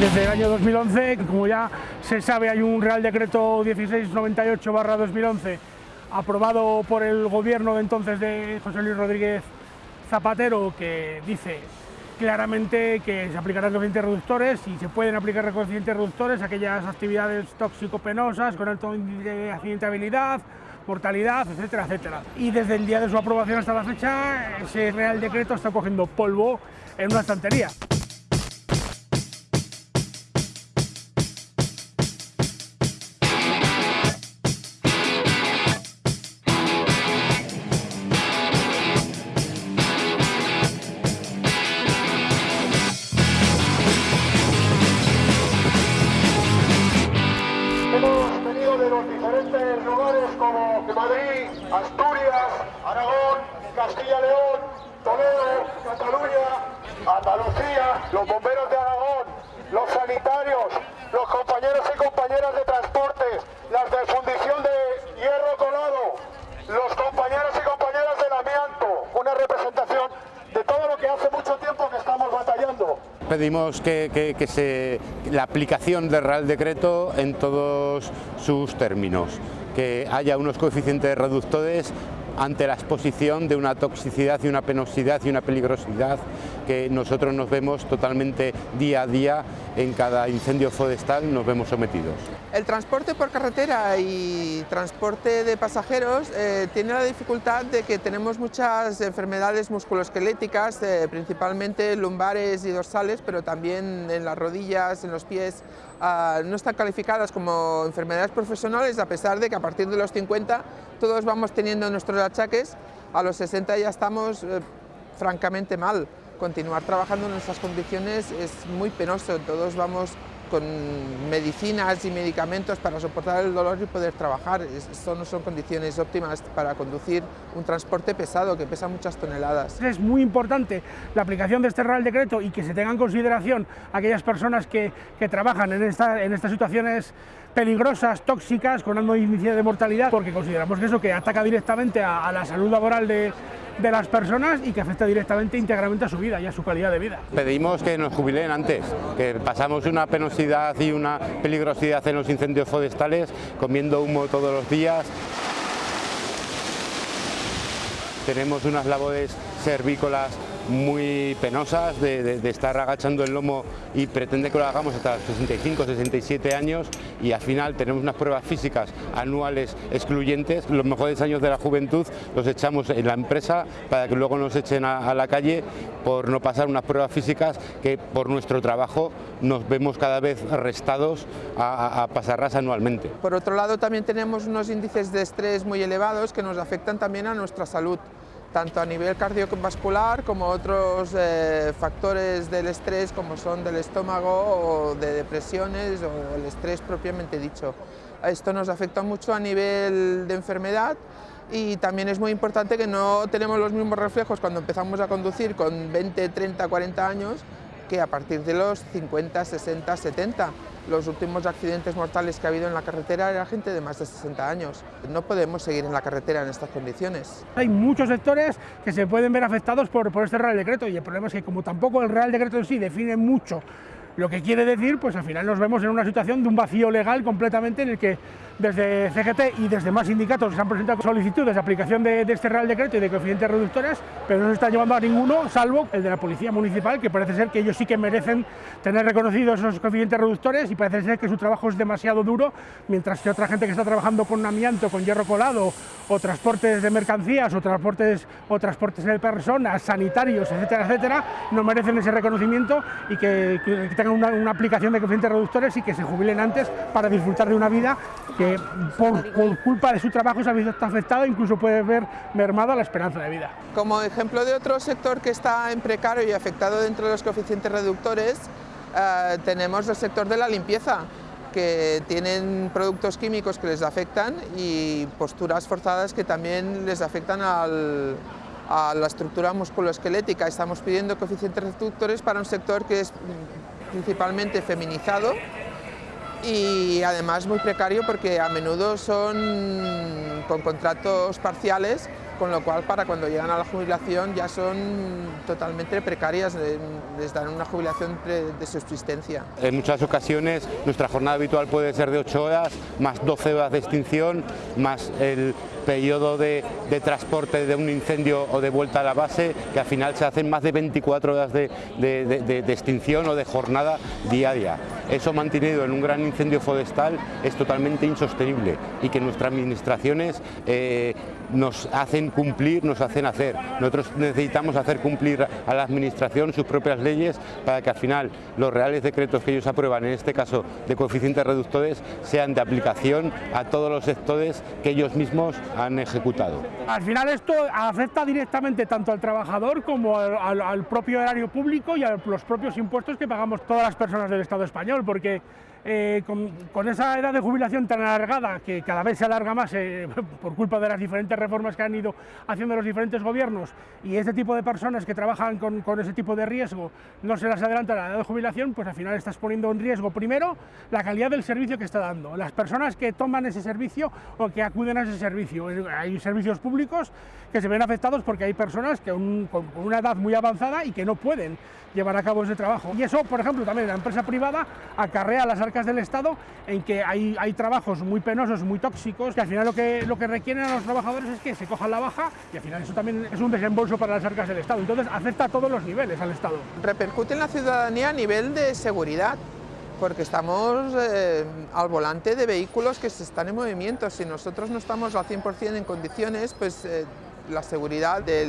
Desde el año 2011, como ya se sabe, hay un Real Decreto 1698-2011 aprobado por el gobierno de entonces de José Luis Rodríguez Zapatero que dice claramente que se aplicarán coeficientes reductores y se pueden aplicar coeficientes reductores a aquellas actividades tóxico-penosas con alto índice de accidentabilidad, mortalidad, etcétera, etcétera. Y desde el día de su aprobación hasta la fecha, ese Real Decreto está cogiendo polvo en una estantería. Los bomberos de Aragón, los sanitarios, los compañeros y compañeras de transportes, las de fundición de hierro colado, los compañeros y compañeras del amianto, una representación de todo lo que hace mucho tiempo que estamos batallando. Pedimos que, que- que se, la aplicación del Real Decreto en todos sus términos, que haya unos coeficientes reductores ante la exposición de una toxicidad y una penosidad y una peligrosidad que nosotros nos vemos totalmente día a día en cada incendio forestal nos vemos sometidos. El transporte por carretera y transporte de pasajeros eh, tiene la dificultad de que tenemos muchas enfermedades musculoesqueléticas, eh, principalmente lumbares y dorsales, pero también en las rodillas, en los pies, ah, no están calificadas como enfermedades profesionales, a pesar de que a partir de los 50 todos vamos teniendo nuestros achaques, a los 60 ya estamos eh, francamente mal. Continuar trabajando en esas condiciones es muy penoso, todos vamos con medicinas y medicamentos para soportar el dolor y poder trabajar. Esto no son condiciones óptimas para conducir un transporte pesado que pesa muchas toneladas. Es muy importante la aplicación de este Real Decreto y que se tenga en consideración aquellas personas que, que trabajan en, esta- en estas situaciones peligrosas, tóxicas, con alto índice de mortalidad, porque consideramos que eso que ataca directamente a, a la salud laboral de, de las personas y que afecta directamente íntegramente a su vida y a su calidad de vida. Pedimos que nos jubilen antes, que pasamos una y una peligrosidad en los incendios forestales, comiendo humo todos los días. Tenemos unas labores cervícolas muy penosas de, estar agachando el lomo y pretende que lo hagamos hasta los 65, 67 años y al final tenemos unas pruebas físicas anuales excluyentes. Los mejores años de la juventud los echamos en la empresa para que luego nos echen a, la calle por no pasar unas pruebas físicas que por nuestro trabajo nos vemos cada vez restados a pasarlas anualmente. Por otro lado, también tenemos unos índices de estrés muy elevados que nos afectan también a nuestra salud, tanto a nivel cardiovascular como otros eh, factores del estrés como son del estómago o de depresiones o el estrés propiamente dicho. Esto nos afecta mucho a nivel de enfermedad y también es muy importante que no tenemos los mismos reflejos cuando empezamos a conducir con 20, 30, 40 años que a partir de los 50, 60, 70. Los últimos accidentes mortales que ha habido en la carretera era gente de más de 60 años. No podemos seguir en la carretera en estas condiciones. Hay muchos sectores que se pueden ver afectados por, por este Real Decreto y el problema es que como tampoco el Real Decreto en sí define mucho lo que quiere decir, pues al final nos vemos en una situación de un vacío legal completamente en el que desde CGT y desde más sindicatos se han presentado solicitudes de aplicación de, este Real Decreto y de coeficientes reductores, pero no se está llevando a ninguno, salvo el de la Policía Municipal, que parece ser que ellos sí que merecen tener reconocidos esos coeficientes reductores y parece ser que su trabajo es demasiado duro, mientras que otra gente que está trabajando con amianto, con hierro colado, o transportes de mercancías, o transportes, o transportes de personas, sanitarios, etcétera, etcétera, no merecen ese reconocimiento y que, tengan una aplicación de coeficientes reductores y que se jubilen antes para disfrutar de una vida que por, culpa de su trabajo se ha visto afectada, incluso puede ver mermada la esperanza de vida. Como ejemplo de otro sector que está en precario y afectado dentro de los coeficientes reductores, eh, tenemos el sector de la limpieza, que tienen productos químicos que les afectan y posturas forzadas que también les afectan a la estructura musculoesquelética. Estamos pidiendo coeficientes reductores para un sector que es principalmente feminizado y además muy precario porque a menudo son con contratos parciales con lo cual para cuando llegan a la jubilación ya son totalmente precarias, les dan una jubilación de subsistencia. En muchas ocasiones nuestra jornada habitual puede ser de 8 horas, más 12 horas de extinción, más el periodo de, transporte de un incendio o de vuelta a la base, que al final se hacen más de 24 horas de, extinción o de jornada diaria. Eso mantenido en un gran incendio forestal es totalmente insostenible y que nuestras administraciones eh, nos hacen cumplir, nos hacen hacer. Nosotros necesitamos hacer cumplir a la administración sus propias leyes para que al final los reales decretos que ellos aprueban, en este caso de coeficientes reductores, sean de aplicación a todos los sectores que ellos mismos han ejecutado. Al final esto afecta directamente tanto al trabajador como al, propio erario público y a los propios impuestos que pagamos todas las personas del Estado español, porque eh, con, esa edad de jubilación tan alargada, que cada vez se alarga más eh, por culpa de las diferentes reformas que han ido haciendo los diferentes gobiernos, y este tipo de personas que trabajan con, ese tipo de riesgo no se las adelanta la edad de jubilación, pues al final estás poniendo en riesgo primero la calidad del servicio que está dando, las personas que toman ese servicio o que acuden a ese servicio. Hay servicios públicos que se ven afectados porque hay personas que con una edad muy avanzada y que no pueden llevar a cabo ese trabajo. Y eso, por ejemplo, también la empresa privada acarrea las arcas del Estado en que hay, hay trabajos muy penosos, muy tóxicos, que al final lo que, lo que requieren a los trabajadores es que se cojan la baja y al final eso también es un desembolso para las arcas del Estado. Entonces afecta a todos los niveles al Estado. Repercute en la ciudadanía a nivel de seguridad porque estamos eh, al volante de vehículos que se están en movimiento. Si nosotros no estamos al 100% en condiciones, pues eh, la seguridad de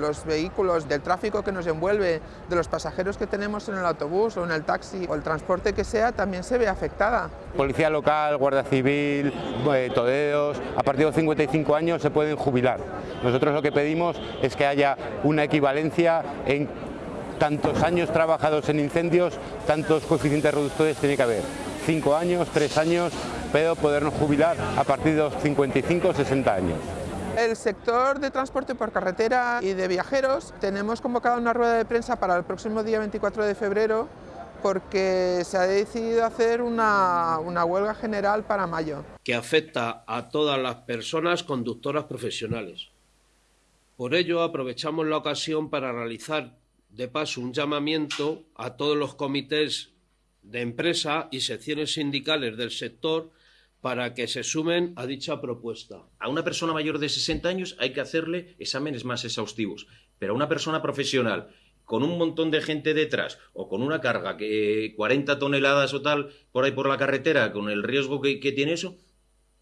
los vehículos, del tráfico que nos envuelve, de los pasajeros que tenemos en el autobús o en el taxi o el transporte que sea, también se ve afectada. Policía local, Guardia Civil, eh, todeos, a partir de los 55 años se pueden jubilar. Nosotros lo que pedimos es que haya una equivalencia en tantos años trabajados en incendios, tantos coeficientes reductores tiene que haber. Cinco años, tres años, pero podernos jubilar a partir de los 55 o 60 años. El sector de transporte por carretera y de viajeros tenemos convocada una rueda de prensa para el próximo día 24 de febrero porque se ha decidido hacer una, una, huelga general para mayo. Que afecta a todas las personas conductoras profesionales. Por ello aprovechamos la ocasión para realizar de paso un llamamiento a todos los comités de empresa y secciones sindicales del sector para que se sumen a dicha propuesta. A una persona mayor de 60 años hay que hacerle exámenes más exhaustivos, pero a una persona profesional con un montón de gente detrás o con una carga que 40 toneladas o tal por ahí por la carretera con el riesgo que, tiene eso,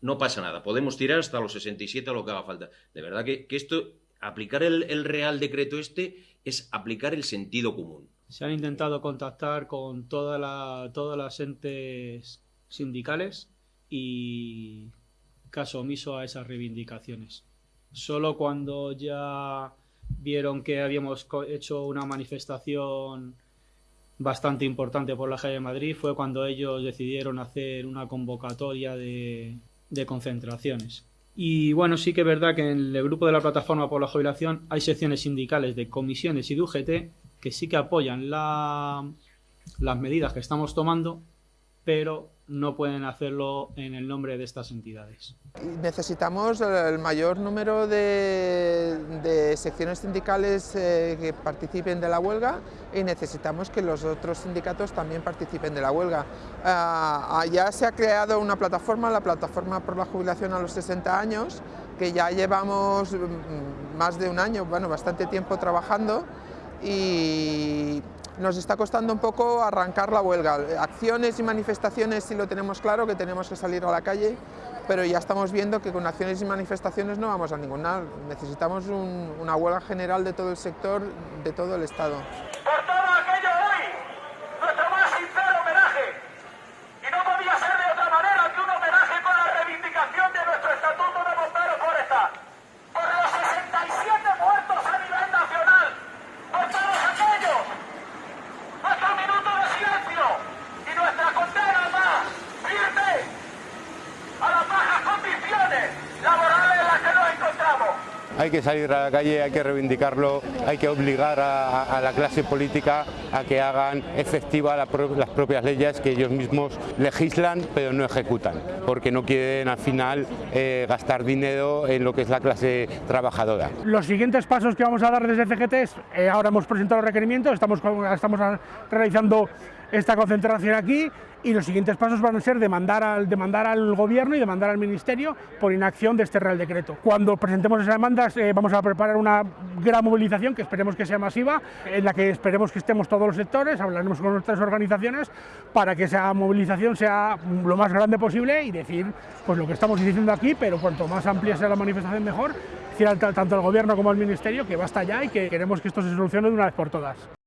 no pasa nada. Podemos tirar hasta los 67 o lo que haga falta. De verdad que, esto, aplicar el, el Real Decreto este es aplicar el sentido común. Se han intentado contactar con toda la, todas las entes sindicales y caso omiso a esas reivindicaciones. Solo cuando ya vieron que habíamos hecho una manifestación bastante importante por la calle de Madrid fue cuando ellos decidieron hacer una convocatoria de, de concentraciones. Y bueno, sí que es verdad que en el grupo de la plataforma por la jubilación hay secciones sindicales de comisiones y de UGT que sí que apoyan la, las medidas que estamos tomando, pero no pueden hacerlo en el nombre de estas entidades. Necesitamos el mayor número de, secciones sindicales eh, que participen de la huelga y necesitamos que los otros sindicatos también participen de la huelga. Ah, ya se ha creado una plataforma, la Plataforma por la Jubilación a los 60 años, que ya llevamos mm, más de un año, bueno, bastante tiempo trabajando y nos está costando un poco arrancar la huelga. Acciones y manifestaciones sí lo tenemos claro, que tenemos que salir a la calle, pero ya estamos viendo que con acciones y manifestaciones no vamos a ninguna. Necesitamos una huelga general de todo el sector, de todo el Estado. Hay que salir a la calle, hay que reivindicarlo, hay que obligar a, la clase política a que hagan efectiva las propias leyes que ellos mismos legislan pero no ejecutan, porque no quieren al final eh, gastar dinero en lo que es la clase trabajadora. Los siguientes pasos que vamos a dar desde CGT es, eh, ahora hemos presentado los requerimientos, estamos, estamos realizando esta concentración aquí y los siguientes pasos van a ser demandar al, demandar al Gobierno y demandar al Ministerio por inacción de este Real Decreto. Cuando presentemos esas demandas eh, vamos a preparar una gran movilización que esperemos que sea masiva, en la que esperemos que estemos todos los sectores, hablaremos con nuestras organizaciones para que esa movilización sea lo más grande posible y decir pues lo que estamos diciendo aquí, pero cuanto más amplia sea la manifestación mejor, decir tanto al Gobierno como al Ministerio que basta ya y que queremos que esto se solucione de una vez por todas.